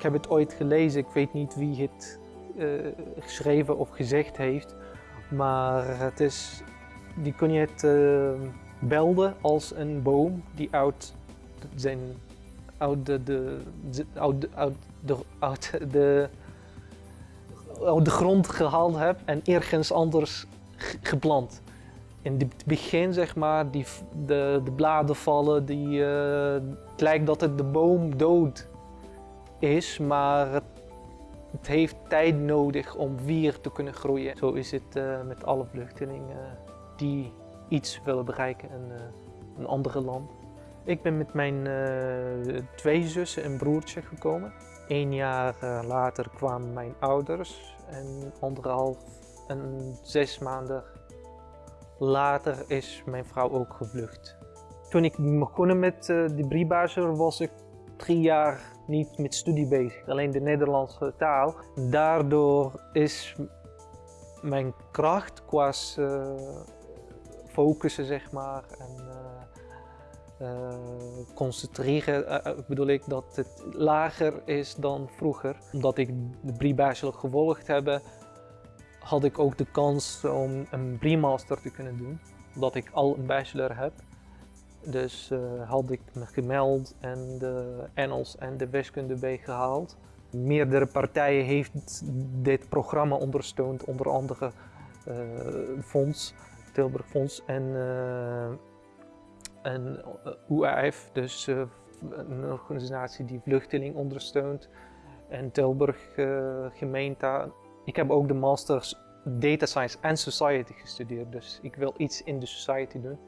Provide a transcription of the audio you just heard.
Ik heb het ooit gelezen, ik weet niet wie het eh, geschreven of gezegd heeft, maar het is, die kun je het uh, belden als een boom die uit zijn uit de, de, uit, de, uit de, uit de grond gehaald hebt en ergens anders geplant. In het begin, zeg maar, die, de, de bladen vallen, die, uh, het lijkt dat het de boom dood is, maar het, heeft tijd nodig om weer te kunnen groeien. Zo is het uh, met alle vluchtelingen die iets willen bereiken in uh, een andere land. Ik ben met mijn twee zussen en broertje gekomen. Eén jaar later kwamen mijn ouders en anderhalf en zes maanden later is mijn vrouw ook gevlucht. Toen ik begon met de briefbachelor was ik drie jaar niet met studie bezig, alleen de Nederlandse taal. Daardoor is mijn kracht qua focussen zeg maar en uh, concentreren uh, bedoel ik dat het lager is dan vroeger. Omdat ik de pre-bachelor gevolgd heb, had ik ook de kans om een pre-master te kunnen doen. Omdat ik al een bachelor heb. Dus uh, had ik me gemeld en de Engels en de wiskunde bij gehaald. Meerdere partijen heeft dit programma ondersteund, onder andere Fonds, Tilburg Fonds en en UAF, dus uh, een organisatie die vluchteling ondersteunt. En Tilburg uh, gemeente. Ik heb ook de Masters Data Science en Society gestudeerd, dus ik wil iets in de society doen.